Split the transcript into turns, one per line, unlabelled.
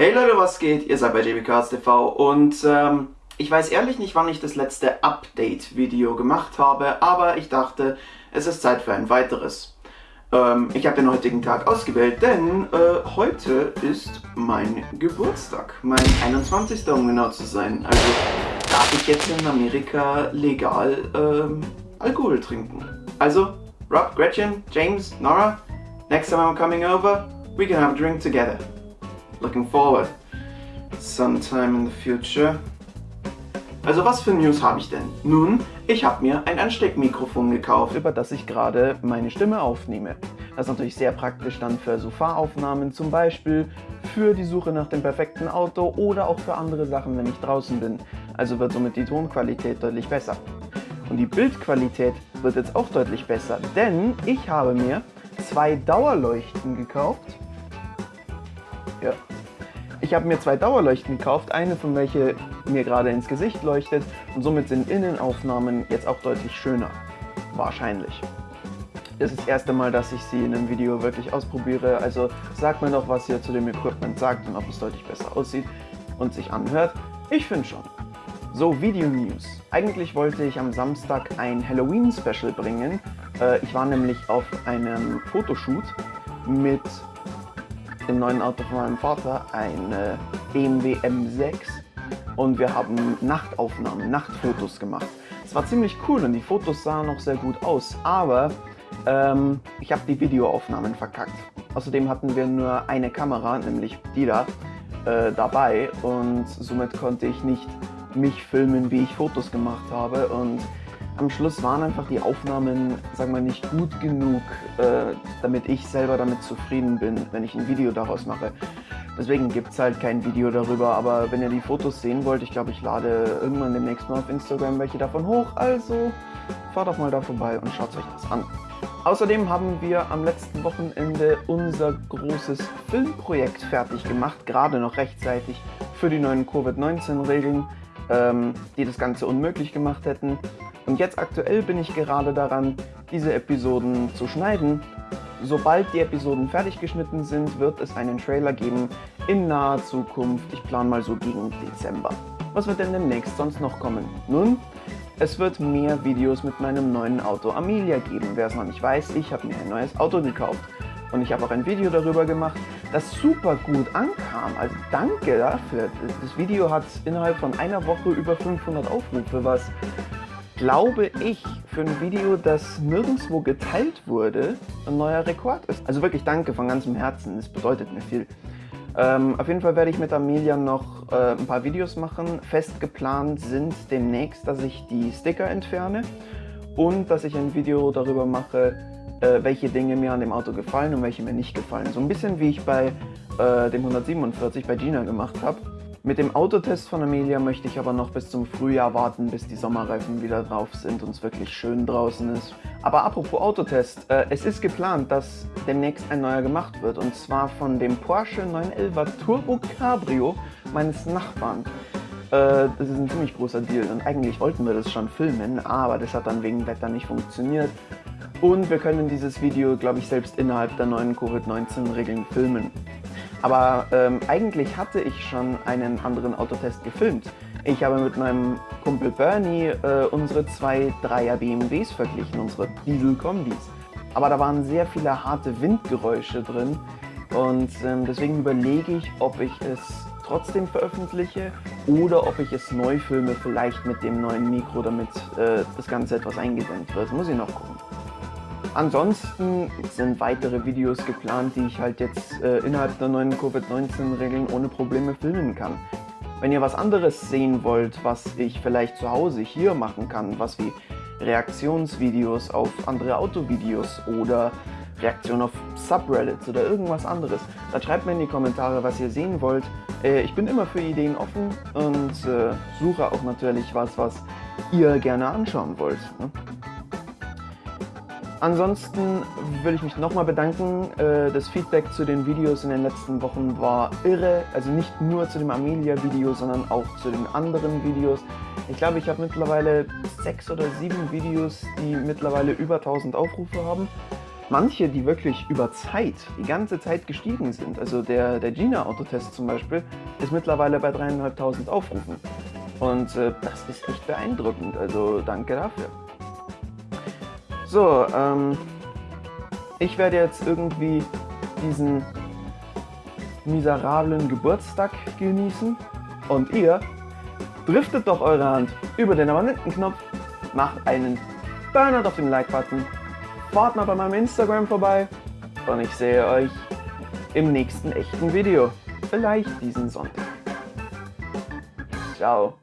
Hey Leute, was geht? Ihr seid bei JBCardsTV und ähm, ich weiß ehrlich nicht, wann ich das letzte Update-Video gemacht habe, aber ich dachte, es ist Zeit für ein weiteres. Ähm, ich habe den heutigen Tag ausgewählt, denn äh, heute ist mein Geburtstag, mein 21. um genau zu sein. Also darf ich jetzt in Amerika legal ähm, Alkohol trinken. Also, Rob, Gretchen, James, Nora, next time I'm coming over, we can have a drink together. Looking forward. Sometime in the future. Also was für News habe ich denn? Nun, ich habe mir ein Ansteckmikrofon gekauft, über das ich gerade meine Stimme aufnehme. Das ist natürlich sehr praktisch dann für Sofaaufnahmen zum Beispiel, für die Suche nach dem perfekten Auto oder auch für andere Sachen, wenn ich draußen bin. Also wird somit die Tonqualität deutlich besser. Und die Bildqualität wird jetzt auch deutlich besser, denn ich habe mir zwei Dauerleuchten gekauft. Ich habe mir zwei Dauerleuchten gekauft, eine von welche mir gerade ins Gesicht leuchtet und somit sind Innenaufnahmen jetzt auch deutlich schöner. Wahrscheinlich. Das ist das erste Mal, dass ich sie in einem Video wirklich ausprobiere, also sagt mir doch, was ihr zu dem Equipment sagt und ob es deutlich besser aussieht und sich anhört. Ich finde schon. So, Video News. Eigentlich wollte ich am Samstag ein Halloween-Special bringen. Äh, ich war nämlich auf einem Fotoshoot mit dem neuen Auto von meinem Vater, ein äh, BMW M6 und wir haben Nachtaufnahmen, Nachtfotos gemacht. Es war ziemlich cool und die Fotos sahen auch sehr gut aus, aber ähm, ich habe die Videoaufnahmen verkackt. Außerdem hatten wir nur eine Kamera, nämlich die da, äh, dabei und somit konnte ich nicht mich filmen, wie ich Fotos gemacht habe und am Schluss waren einfach die Aufnahmen, sagen wir nicht gut genug, äh, damit ich selber damit zufrieden bin, wenn ich ein Video daraus mache. Deswegen gibt es halt kein Video darüber, aber wenn ihr die Fotos sehen wollt, ich glaube, ich lade irgendwann demnächst mal auf Instagram welche davon hoch, also fahrt doch mal da vorbei und schaut euch das an. Außerdem haben wir am letzten Wochenende unser großes Filmprojekt fertig gemacht, gerade noch rechtzeitig für die neuen Covid-19-Regeln, ähm, die das Ganze unmöglich gemacht hätten. Und jetzt aktuell bin ich gerade daran, diese Episoden zu schneiden. Sobald die Episoden fertig geschnitten sind, wird es einen Trailer geben in naher Zukunft. Ich plane mal so gegen Dezember. Was wird denn demnächst sonst noch kommen? Nun, es wird mehr Videos mit meinem neuen Auto Amelia geben. Wer es noch nicht weiß, ich habe mir ein neues Auto gekauft. Und ich habe auch ein Video darüber gemacht, das super gut ankam. Also danke dafür. Das Video hat innerhalb von einer Woche über 500 Aufrufe, was glaube ich, für ein Video, das nirgendwo geteilt wurde, ein neuer Rekord ist. Also wirklich danke von ganzem Herzen, das bedeutet mir viel. Ähm, auf jeden Fall werde ich mit Amelia noch äh, ein paar Videos machen. Fest geplant sind demnächst, dass ich die Sticker entferne und dass ich ein Video darüber mache, äh, welche Dinge mir an dem Auto gefallen und welche mir nicht gefallen. So ein bisschen wie ich bei äh, dem 147 bei Gina gemacht habe. Mit dem Autotest von Amelia möchte ich aber noch bis zum Frühjahr warten, bis die Sommerreifen wieder drauf sind und es wirklich schön draußen ist. Aber apropos Autotest, äh, es ist geplant, dass demnächst ein neuer gemacht wird und zwar von dem Porsche 911 Turbo Cabrio meines Nachbarn. Äh, das ist ein ziemlich großer Deal und eigentlich wollten wir das schon filmen, aber das hat dann wegen Wetter nicht funktioniert. Und wir können dieses Video, glaube ich, selbst innerhalb der neuen Covid-19-Regeln filmen. Aber ähm, eigentlich hatte ich schon einen anderen Autotest gefilmt. Ich habe mit meinem Kumpel Bernie äh, unsere zwei Dreier BMWs verglichen, unsere Diesel-Kombis. Aber da waren sehr viele harte Windgeräusche drin und ähm, deswegen überlege ich, ob ich es trotzdem veröffentliche oder ob ich es neu filme, vielleicht mit dem neuen Mikro, damit äh, das Ganze etwas eingedämmt wird. Muss ich noch gucken. Ansonsten sind weitere Videos geplant, die ich halt jetzt äh, innerhalb der neuen Covid-19-Regeln ohne Probleme filmen kann. Wenn ihr was anderes sehen wollt, was ich vielleicht zu Hause hier machen kann, was wie Reaktionsvideos auf andere Autovideos oder Reaktion auf Subreddits oder irgendwas anderes, dann schreibt mir in die Kommentare, was ihr sehen wollt. Äh, ich bin immer für Ideen offen und äh, suche auch natürlich was, was ihr gerne anschauen wollt. Ne? Ansonsten will ich mich nochmal bedanken. Äh, das Feedback zu den Videos in den letzten Wochen war irre. Also nicht nur zu dem Amelia-Video, sondern auch zu den anderen Videos. Ich glaube, ich habe mittlerweile sechs oder sieben Videos, die mittlerweile über 1000 Aufrufe haben. manche, die wirklich über Zeit, die ganze Zeit gestiegen sind. Also der, der Gina-Autotest zum Beispiel ist mittlerweile bei dreieinhalbtausend Aufrufen. Und äh, das ist echt beeindruckend, also danke dafür. So, ähm, ich werde jetzt irgendwie diesen miserablen Geburtstag genießen und ihr driftet doch eure Hand über den Abonnentenknopf, macht einen Burnout auf den Like-Button, fahrt mal bei meinem Instagram vorbei und ich sehe euch im nächsten echten Video. Vielleicht diesen Sonntag. Ciao.